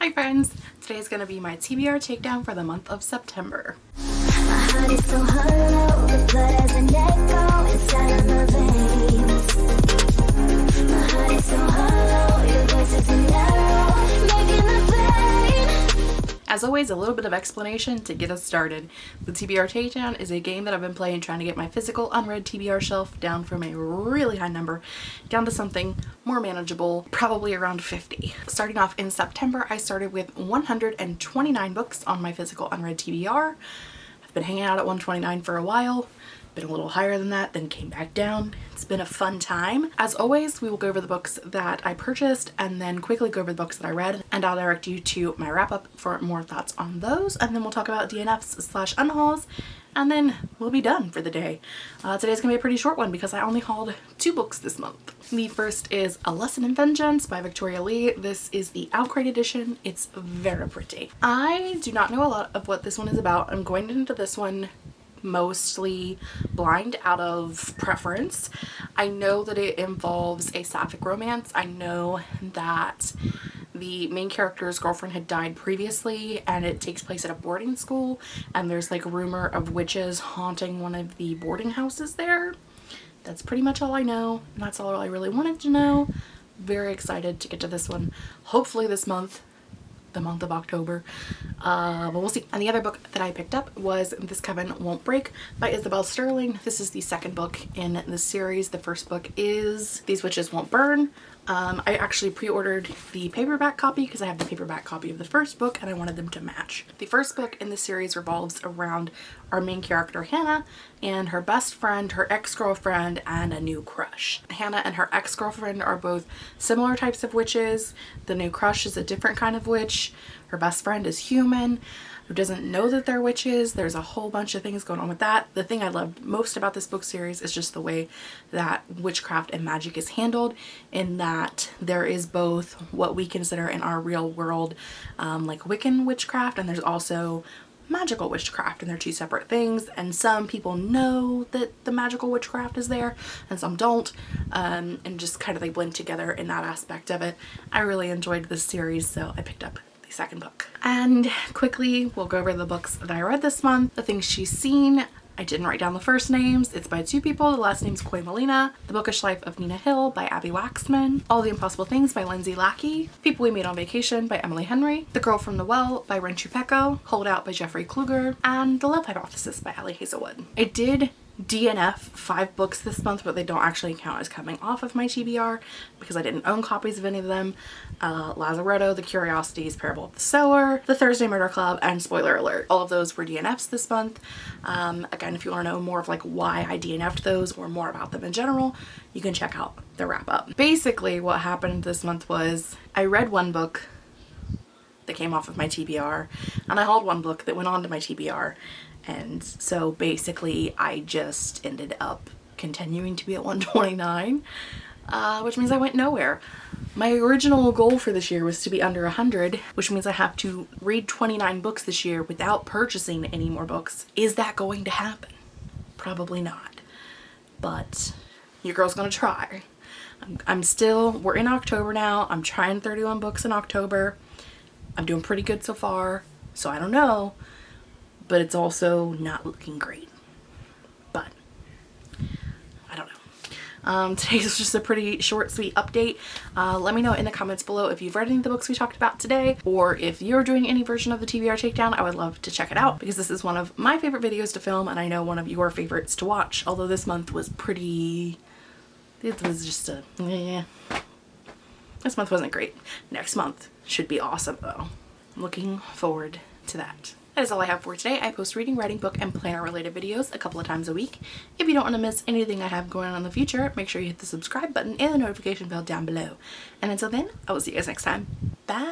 Hi friends! Today is going to be my TBR takedown for the month of September. As always, a little bit of explanation to get us started. The TBR Takedown is a game that I've been playing trying to get my physical unread TBR shelf down from a really high number down to something more manageable, probably around 50. Starting off in September, I started with 129 books on my physical unread TBR. I've been hanging out at 129 for a while been a little higher than that, then came back down. It's been a fun time. As always, we will go over the books that I purchased and then quickly go over the books that I read and I'll direct you to my wrap up for more thoughts on those and then we'll talk about DNFs slash unhauls and then we'll be done for the day. Uh, today's gonna be a pretty short one because I only hauled two books this month. The first is A Lesson in Vengeance by Victoria Lee. This is the OwlCrate edition. It's very pretty. I do not know a lot of what this one is about. I'm going into this one mostly blind out of preference. I know that it involves a sapphic romance. I know that the main character's girlfriend had died previously and it takes place at a boarding school and there's like a rumor of witches haunting one of the boarding houses there. That's pretty much all I know and that's all I really wanted to know. Very excited to get to this one. Hopefully this month the month of October. Uh, but we'll see. And the other book that I picked up was This Coven Won't Break by Isabel Sterling. This is the second book in the series. The first book is These Witches Won't Burn. Um, I actually pre-ordered the paperback copy because I have the paperback copy of the first book and I wanted them to match. The first book in the series revolves around our main character Hannah and her best friend, her ex-girlfriend, and a new crush. Hannah and her ex-girlfriend are both similar types of witches. The new crush is a different kind of witch. Her best friend is human who doesn't know that they're witches. There's a whole bunch of things going on with that. The thing I loved most about this book series is just the way that witchcraft and magic is handled in that there is both what we consider in our real world um, like Wiccan witchcraft and there's also magical witchcraft and they're two separate things and some people know that the magical witchcraft is there and some don't um, and just kind of they blend together in that aspect of it. I really enjoyed this series so I picked up the second book. And quickly, we'll go over the books that I read this month, the things she's seen. I didn't write down the first names. It's by two people. The last name's Kwaymullina. The Bookish Life of Nina Hill by Abbi Waxman. All the Impossible Things by Lindsay Lackey. People We Made on Vacation by Emily Henry. The Girl from the Well by Rin Chupeco. Hold Out by Jeffrey Kluger. And The Love Hypothesis by Ali Hazelwood. I did DNF five books this month but they don't actually count as coming off of my TBR because I didn't own copies of any of them. Uh, Lazaretto, The Curiosities, Parable of the Sower, The Thursday Murder Club, and spoiler alert, all of those were DNFs this month. Um, again, if you want to know more of like why I DNF'd those or more about them in general, you can check out the wrap up. Basically what happened this month was I read one book that came off of my TBR and I hauled one book that went on to my TBR and so basically I just ended up continuing to be at 129 uh, which means I went nowhere. My original goal for this year was to be under 100 which means I have to read 29 books this year without purchasing any more books. Is that going to happen? Probably not but your girl's gonna try. I'm, I'm still, we're in October now. I'm trying 31 books in October. I'm doing pretty good so far so I don't know but it's also not looking great. But I don't know. Um, today's just a pretty short, sweet update. Uh, let me know in the comments below if you've read any of the books we talked about today or if you're doing any version of the TBR takedown. I would love to check it out because this is one of my favorite videos to film and I know one of your favorites to watch. Although this month was pretty... It was just a... yeah. This month wasn't great. Next month should be awesome though. looking forward to that. That is all I have for today. I post reading, writing, book, and planner related videos a couple of times a week. If you don't want to miss anything I have going on in the future, make sure you hit the subscribe button and the notification bell down below. And until then, I will see you guys next time. Bye!